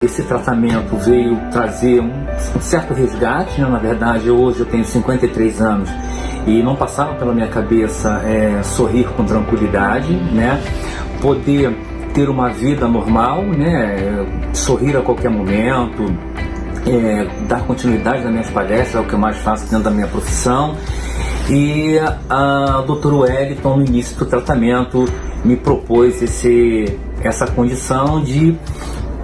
Esse tratamento veio trazer um certo resgate, né? na verdade hoje eu tenho 53 anos e não passava pela minha cabeça é, sorrir com tranquilidade, né? poder ter uma vida normal, né? sorrir a qualquer momento, é, dar continuidade nas minhas palestras, é o que eu mais faço dentro da minha profissão. E a doutora Wellington, no início do tratamento, me propôs esse, essa condição de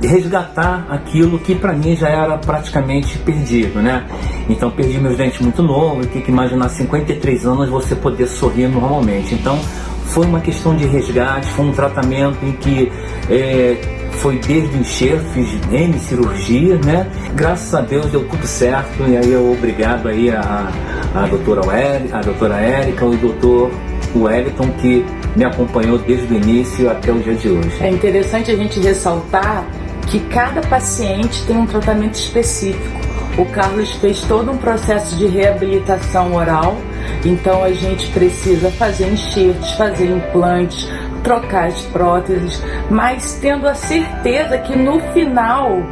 resgatar aquilo que para mim já era praticamente perdido, né? Então perdi meus dentes muito novos, tem que imaginar 53 anos você poder sorrir normalmente. Então foi uma questão de resgate, foi um tratamento em que é, foi desde enxerto, fiz N cirurgia, né? Graças a Deus deu tudo certo e aí eu obrigado aí a, a doutora Wel, a doutora Érica e o doutor Wellington que me acompanhou desde o início até o dia de hoje. É interessante a gente ressaltar que cada paciente tem um tratamento específico. O Carlos fez todo um processo de reabilitação oral, então a gente precisa fazer enxertos, fazer implantes, trocar as próteses, mas tendo a certeza que no final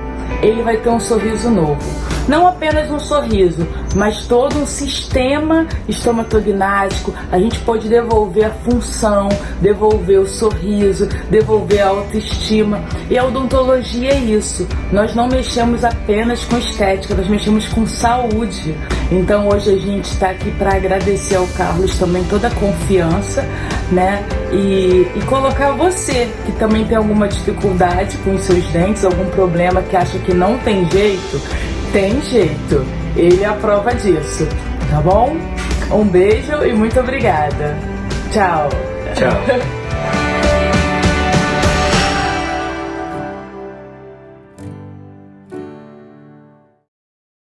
ele vai ter um sorriso novo. Não apenas um sorriso, mas todo um sistema estomatognático. A gente pode devolver a função, devolver o sorriso, devolver a autoestima. E a odontologia é isso. Nós não mexemos apenas com estética, nós mexemos com saúde. Então hoje a gente está aqui para agradecer ao Carlos também toda a confiança, né? E, e colocar você que também tem alguma dificuldade com os seus dentes, algum problema que acha que não tem jeito, tem jeito. Ele é a prova disso, tá bom? Um beijo e muito obrigada. Tchau. Tchau.